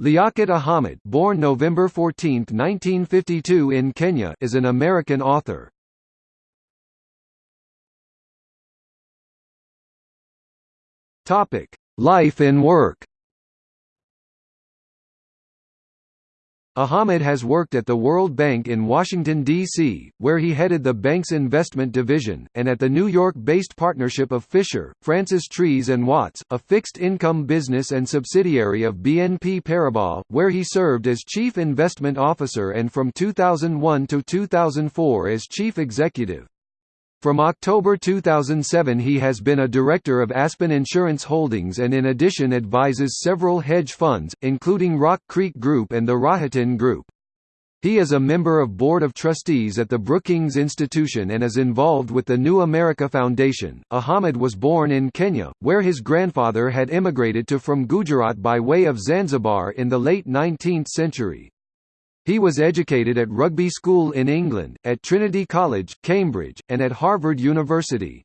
Liaquat Ahamed born November 14, 1952 in Kenya is an American author. Topic: Life and work Ahamed has worked at the World Bank in Washington, D.C., where he headed the bank's investment division, and at the New York-based partnership of Fischer, Francis Trees and Watts, a fixed-income business and subsidiary of BNP Paribas, where he served as chief investment officer and from 2001 to 2004 as chief executive. From October 2007 he has been a director of Aspen Insurance Holdings and in addition advises several hedge funds, including Rock Creek Group and the Rohatyn Group. He is a member of Board of Trustees at the Brookings Institution and is involved with the New America Foundation. Ahamed was born in Kenya, where his grandfather had immigrated to from Gujarat by way of Zanzibar in the late 19th century. He was educated at Rugby School in England, at Trinity College, Cambridge, and at Harvard University.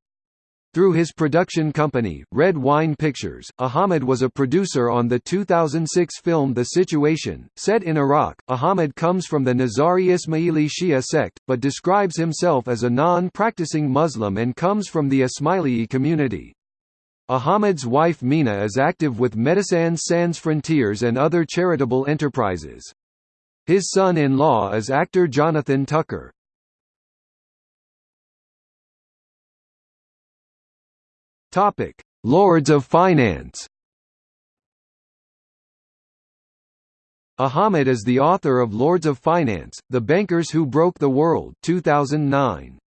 Through his production company, Red Wine Pictures, Ahamed was a producer on the 2006 film The Situation, set in Iraq. Ahamed comes from the Nizari Ismaili Shia sect, but describes himself as a non-practicing Muslim and comes from the Ismaili community. Ahamed's wife Mina is active with Médecins Sans Frontières and other charitable enterprises. His son-in-law is actor Jonathan Tucker. Topic: Lords of Finance. Ahamed is the author of Lords of Finance: The Bankers Who Broke the World, 2009.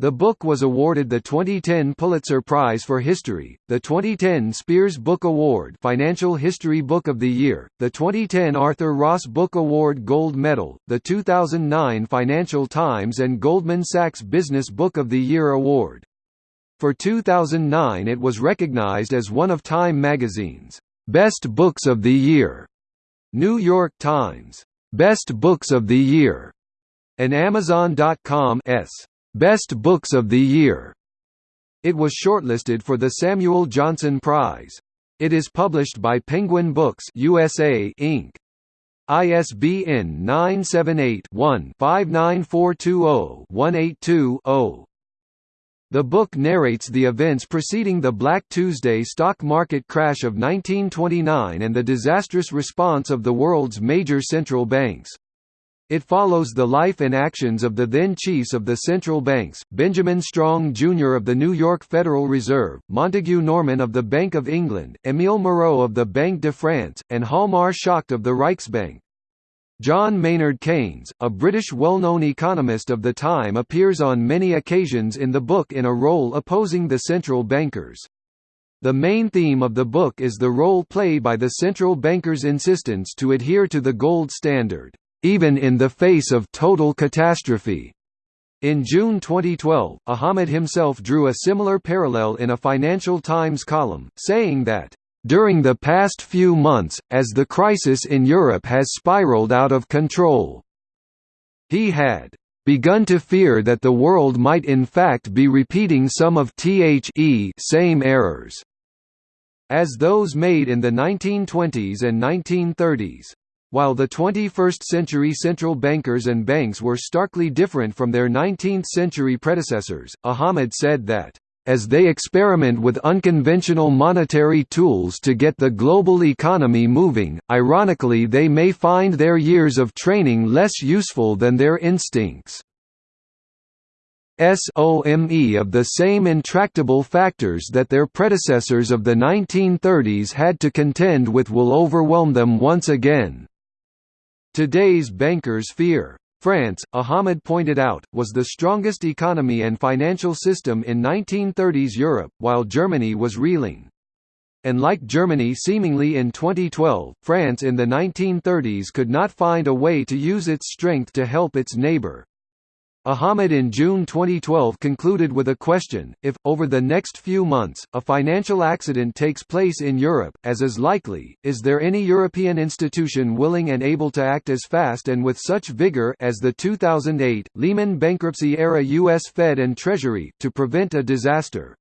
The book was awarded the 2010 Pulitzer Prize for History, the 2010 Spears Book Award Financial History Book of the Year, the 2010 Arthur Ross Book Award Gold Medal, the 2009 Financial Times and Goldman Sachs Business Book of the Year Award. For 2009 it was recognized as one of Time magazine's Best Books of the Year, New York Times Best Books of the Year, and Amazon.com's Best Books of the Year. It was shortlisted for the Samuel Johnson Prize. It is published by Penguin Books USA Inc. ISBN 978-1-59420-182-0. The book narrates the events preceding the Black Tuesday stock market crash of 1929 and the disastrous response of the world's major central banks. It follows the life and actions of the then chiefs of the central banks, Benjamin Strong Jr. of the New York Federal Reserve, Montagu Norman of the Bank of England, Émile Moreau of the Banque de France, and Hjalmar Schacht of the Reichsbank. John Maynard Keynes, a British well-known economist of the time appears on many occasions in the book in a role opposing the central bankers. The main theme of the book is the role played by the central bankers' insistence to adhere to the gold standard even in the face of total catastrophe. In June 2012, Ahamed himself drew a similar parallel in a Financial Times column, saying that, "...during the past few months, as the crisis in Europe has spiraled out of control," he had begun to fear that the world might in fact be repeating some of the same errors as those made in the 1920s and 1930s. While the 21st-century central bankers and banks were starkly different from their 19th-century predecessors, Ahamed said that, "...as they experiment with unconventional monetary tools to get the global economy moving, ironically they may find their years of training less useful than their instincts." SOME of the same intractable factors that their predecessors of the 1930s had to contend with will overwhelm them once again. Today's bankers fear. France, Ahamed pointed out, was the strongest economy and financial system in 1930s Europe, while Germany was reeling. And like Germany seemingly in 2012, France in the 1930s could not find a way to use its strength to help its neighbor. Ahamed in June 2012 concluded with a question, if, over the next few months, a financial accident takes place in Europe, as is likely, is there any European institution willing and able to act as fast and with such vigor as the 2008, Lehman bankruptcy-era U.S. Fed and Treasury, to prevent a disaster?